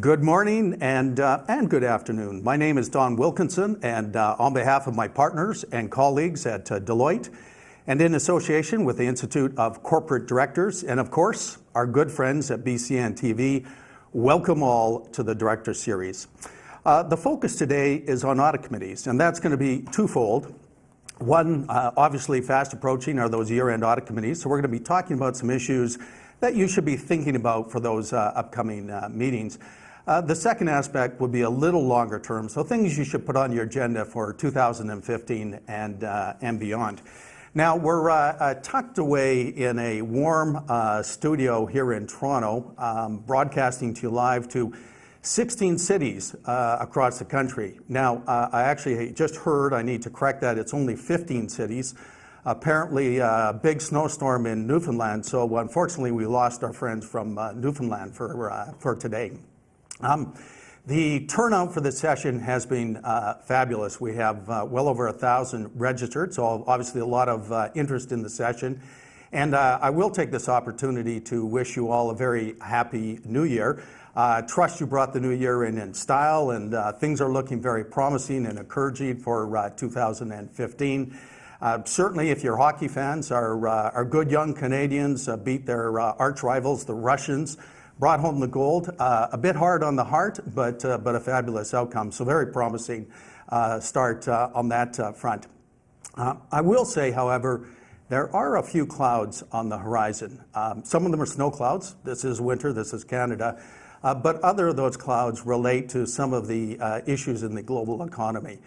Good morning and, uh, and good afternoon. My name is Don Wilkinson, and uh, on behalf of my partners and colleagues at uh, Deloitte, and in association with the Institute of Corporate Directors, and of course, our good friends at BCN TV, welcome all to the Director Series. Uh, the focus today is on audit committees, and that's going to be twofold. One, uh, obviously fast approaching are those year-end audit committees, so we're going to be talking about some issues that you should be thinking about for those uh, upcoming meetings. Uh, the second aspect would be a little longer term, so things you should put on your agenda for 2015 and, uh, and beyond. Now, we're uh, uh tucked away in a warm uh, studio here in Toronto, um, broadcasting to you live to 16 cities uh, across the country. Now, I actually just heard, I need to correct that, it's only 15 cities. Apparently, a big snowstorm in Newfoundland, so unfortunately, we lost our friends from Newfoundland for, for today. Um, the turnout for this session has been uh, fabulous. We have uh, well over a thousand registered, so obviously a lot of uh, interest in the session. And uh, I will take this opportunity to wish you all a very happy new year. Uh, trust you brought the new year in in style and uh, things are looking very promising and encouraging for 2015. certainly if your hockey fans are, are good young Canadians, beat their arch rivals, the Russians, brought home the gold. Uh, a bit hard on the heart, but, uh, but a fabulous outcome. So very promising uh, start uh, on that uh, front. Uh, I will say, however, there are a few clouds on the horizon. Um, some of them are snow clouds. This is winter, this is Canada. but other of those clouds relate to some of the issues in the global economy.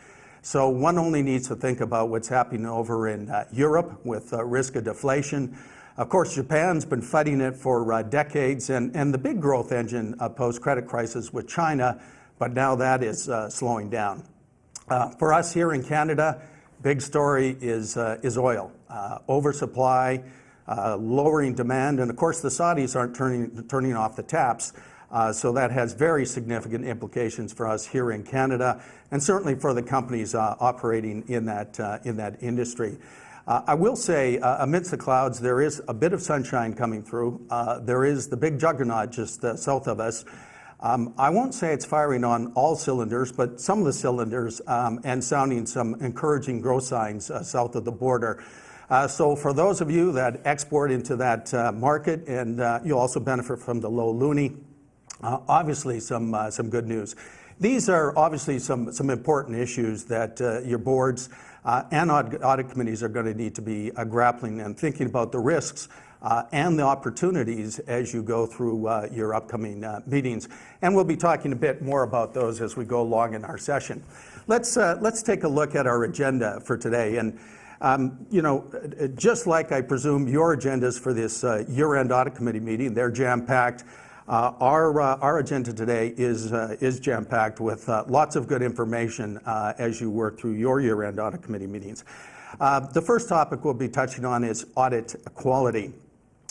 So one only needs to think about what's happening over in Europe with risk of deflation, of course, Japan's been fighting it for uh, decades, and, and the big growth engine uh, post-credit crisis with China, but now that is uh, slowing down. Uh, for us here in Canada, big story is, uh, is oil. Uh, oversupply, lowering demand, and of course the Saudis aren't turning, turning off the taps, so that has very significant implications for us here in Canada, and certainly for the companies operating in that, in that industry. Uh, I will say, uh, amidst the clouds, there is a bit of sunshine coming through. Uh, there is the big juggernaut just uh, south of us. Um, I won't say it's firing on all cylinders, but some of the cylinders um, and sounding some encouraging growth signs uh, south of the border. Uh, so for those of you that export into that market, and you also benefit from the low loonie, obviously some, some good news. These are obviously some, some important issues that your boards uh, and audit, audit, committees are going to need to be uh, grappling and thinking about the risks uh, and the opportunities as you go through uh, your upcoming uh, meetings. And we'll be talking a bit more about those as we go along in our session. Let's, uh, let's take a look at our agenda for today. And um, you know, just like I presume your agendas for this year-end audit committee meeting, they're jam-packed. Uh, our, uh, our agenda today is, uh, is jam-packed with uh, lots of good information uh, as you work through your year-end audit committee meetings. Uh, the first topic we'll be touching on is audit quality.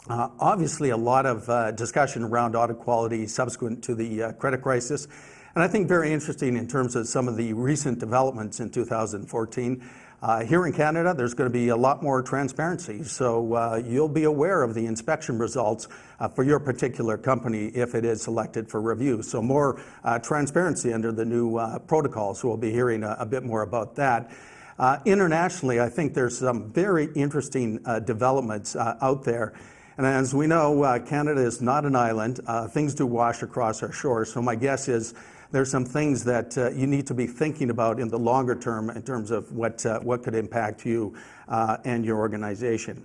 obviously, a lot of discussion around audit quality subsequent to the credit crisis, and I think very interesting in terms of some of the recent developments in 2014. Uh, here in Canada, there's going to be a lot more transparency, so uh, you'll be aware of the inspection results uh, for your particular company if it is selected for review. So more uh, transparency under the new uh, protocols, we'll be hearing a, a bit more about that. Uh, internationally, I think there's some very interesting developments out there. And as we know, Canada is not an island. things do wash across our shores, so my guess is there's some things that uh, you need to be thinking about in the longer term in terms of what, uh, what could impact you uh, and your organization.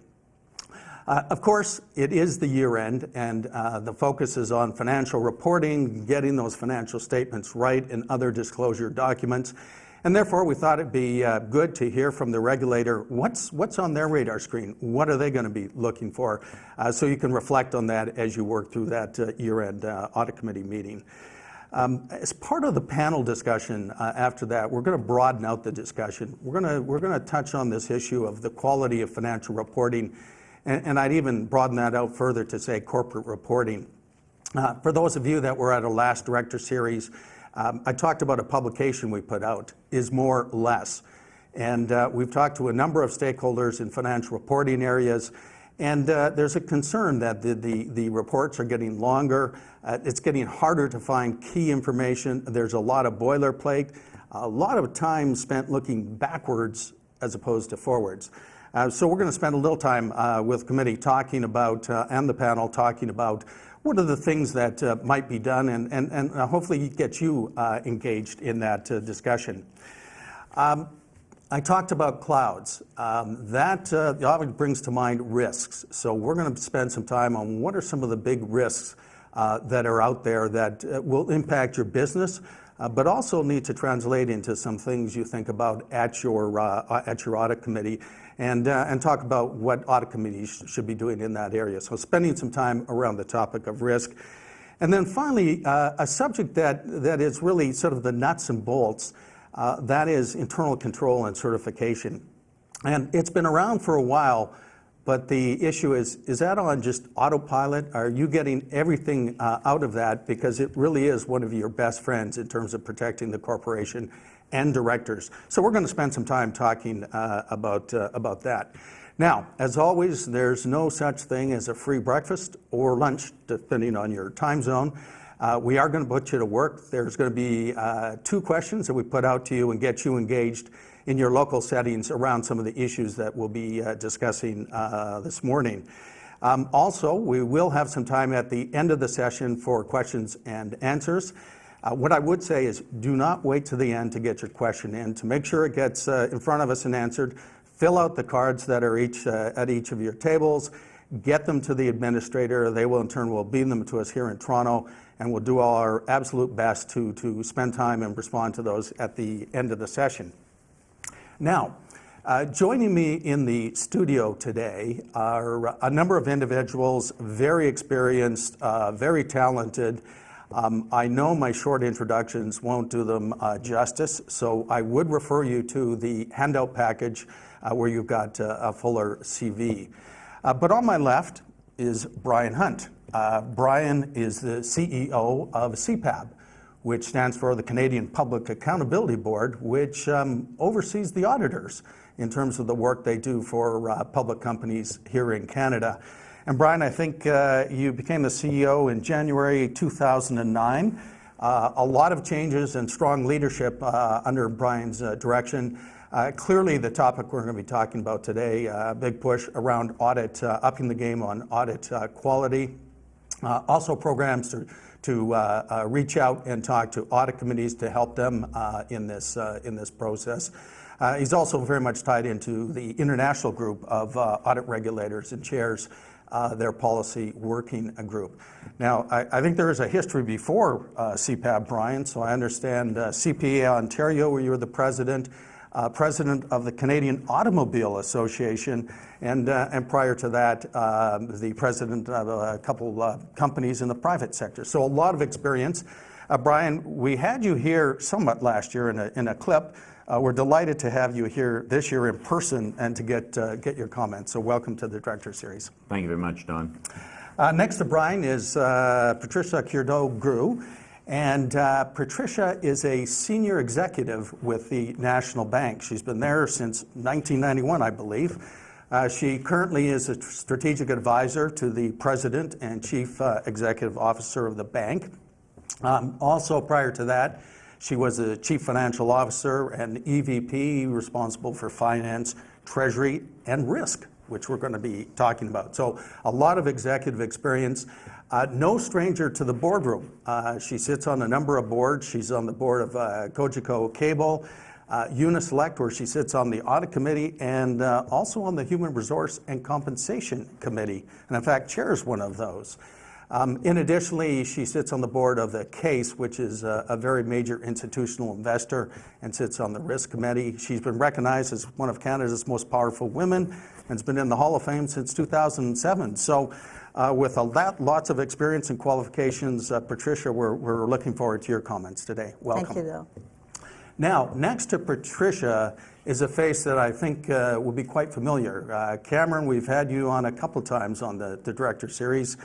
Uh, of course, it is the year end and uh, the focus is on financial reporting, getting those financial statements right and other disclosure documents. And therefore, we thought it'd be uh, good to hear from the regulator what's, what's on their radar screen. What are they going to be looking for? so you can reflect on that as you work through that year-end audit committee meeting. Um, as part of the panel discussion uh, after that, we're going to broaden out the discussion. We're going to we're going to touch on this issue of the quality of financial reporting, and, and I'd even broaden that out further to say corporate reporting. Uh, for those of you that were at our last director series, um, I talked about a publication we put out, Is More Less. And uh, we've talked to a number of stakeholders in financial reporting areas, And uh, there's a concern that the, the, the reports are getting longer. Uh, it's getting harder to find key information. There's a lot of boilerplate, a lot of time spent looking backwards as opposed to forwards. Uh, so we're going to spend a little time uh, with committee talking about, uh, and the panel talking about what are the things that uh, might be done and, and, and hopefully get you engaged in that discussion. Um, I talked about clouds. Um, that uh, obviously brings to mind risks. So we're going to spend some time on what are some of the big risks uh, that are out there that uh, will impact your business, uh, but also need to translate into some things you think about at your uh, at your audit committee, and uh, and talk about what audit committees should be doing in that area. So spending some time around the topic of risk. And then finally, a subject that, that is really sort of the nuts and bolts uh, that is internal control and certification. And it's been around for a while, but the issue is, is that on just autopilot? Are you getting everything uh, out of that? Because it really is one of your best friends in terms of protecting the corporation and directors. So we're going to spend some time talking uh, about, uh, about that. Now, as always, there's no such thing as a free breakfast or lunch, depending on your time zone. Uh, we are going to put you to work. There's going to be uh, two questions that we put out to you and get you engaged in your local settings around some of the issues that we'll be uh, discussing uh, this morning. Um, also, we will have some time at the end of the session for questions and answers. Uh, what I would say is do not wait to the end to get your question in. To make sure it gets uh, in front of us and answered, fill out the cards that are each, at each of your tables, get them to the administrator. They will in turn will beam them to us here in Toronto and we'll do our absolute best to, to spend time and respond to those at the end of the session. Now, uh, joining me in the studio today are a number of individuals, very experienced, uh, very talented. Um, I know my short introductions won't do them uh, justice, so I would refer you to the handout package uh, where you've got uh, a fuller CV. Uh, but on my left is Brian Hunt. Uh, Brian is the CEO of CPAB, which stands for the Canadian Public Accountability Board, which um, oversees the auditors in terms of the work they do for uh, public companies here in Canada. And Brian, I think uh, you became the CEO in January 2009. Uh, a lot of changes and strong leadership uh, under Brian's uh, direction. Uh, clearly, the topic we're going to be talking about today, a big push around audit, upping the game on audit quality. Uh, also programs to, to uh, reach out and talk to audit committees to help them in, this, in this process. he's also very much tied into the international group of audit regulators and chairs uh, their policy working group. Now, I, I, think there is a history before uh, CPAB, Brian, so I understand uh, CPA Ontario, where you were the president, uh, president of the Canadian Automobile Association, and, uh, and prior to that, uh, the president of a couple uh, companies in the private sector. So a lot of experience. Uh, Brian, we had you here somewhat last year in a, in a clip. Uh, we're delighted to have you here this year in person and to get, get your comments. So welcome to the Director Series. Thank you very much, Don. next to Brian is Patricia Curadeau-Grou. And uh, Patricia is a senior executive with the National Bank. She's been there since 1991, I believe. Uh, she currently is a strategic advisor to the president and chief uh, executive officer of the bank. Um, also, prior to that, she was a chief financial officer and EVP responsible for finance, treasury, and risk, which we're going to be talking about. So, a lot of executive experience. Uh, no stranger to the boardroom. Uh, she sits on a number of boards. She's on the board of uh, Cogeco Cable, uh, Uni-Select, where she sits on the audit committee, and uh, also on the Human Resource and Compensation Committee, and in fact chairs one of those. Um, in additionally, she sits on the board of the Caisse, which is a, a, very major institutional investor, and sits on the risk committee. She's been recognized as one of Canada's most powerful women, and has been in the Hall of Fame since 2007. So uh, with a lot, lots of experience and qualifications. Uh, Patricia, we're, we're looking forward to your comments today. Welcome. Thank you, Bill. Now, next to Patricia is a face that I think uh, will be quite familiar. Uh, Cameron, we've had you on a couple times on the, the Director Series.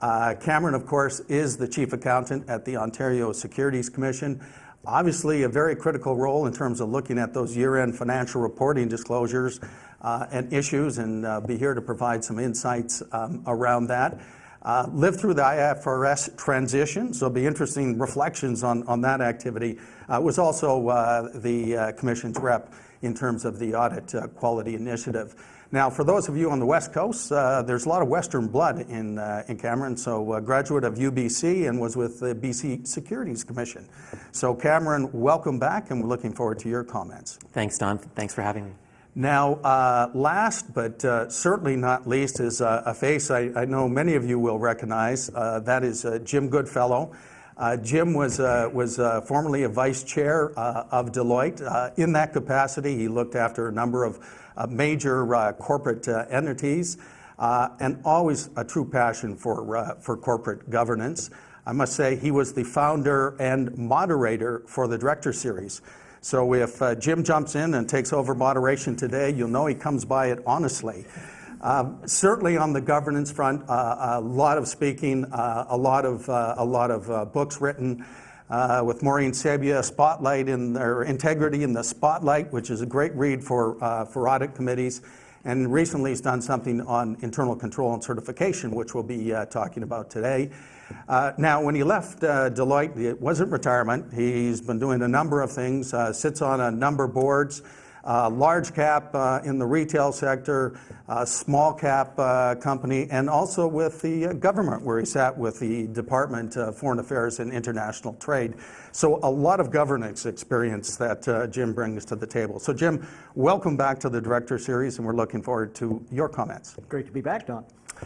Uh, Cameron, of course, is the Chief Accountant at the Ontario Securities Commission. Obviously, a very critical role in terms of looking at those year-end financial reporting disclosures uh, and issues and uh, be here to provide some insights um, around that. Uh, lived through the IFRS transition, so be interesting reflections on, on that activity. Uh, was also uh, the Commission's rep in terms of the audit quality initiative. Now, for those of you on the West Coast, uh, there's a lot of Western blood in, uh, in Cameron. So, uh, graduate of UBC and was with the BC Securities Commission. So, Cameron, welcome back, and we're looking forward to your comments. Thanks, Don. Thanks for having me. Now, uh, last but uh, certainly not least is uh, a face I, I, know many of you will recognize. Uh, that is uh, Jim Goodfellow. Uh, Jim was, uh, was uh, formerly a vice chair uh, of Deloitte. in that capacity, he looked after a number of major corporate entities and always a true passion for, for corporate governance. I must say he was the founder and moderator for the Director Series. So if uh, Jim jumps in and takes over moderation today, you'll know he comes by it honestly. Uh, certainly on the governance front, uh, a lot of speaking, uh, a lot of, uh, a lot of uh, books written. with Maureen Sabia, Spotlight in their Integrity in the Spotlight, which is a great read for, for audit committees. And recently he's done something on internal control and certification, which we'll be talking about today. Uh, now, when he left uh, Deloitte, it wasn't retirement. He's been doing a number of things, uh, sits on a number of boards, uh, large cap uh, in the retail sector, uh, small cap company, and also with the government, where he sat with the Department of Foreign Affairs and International Trade. So, a lot of governance experience that Jim brings to the table. So, Jim, welcome back to the Director Series, and we're looking forward to your comments. Great to be back, Don.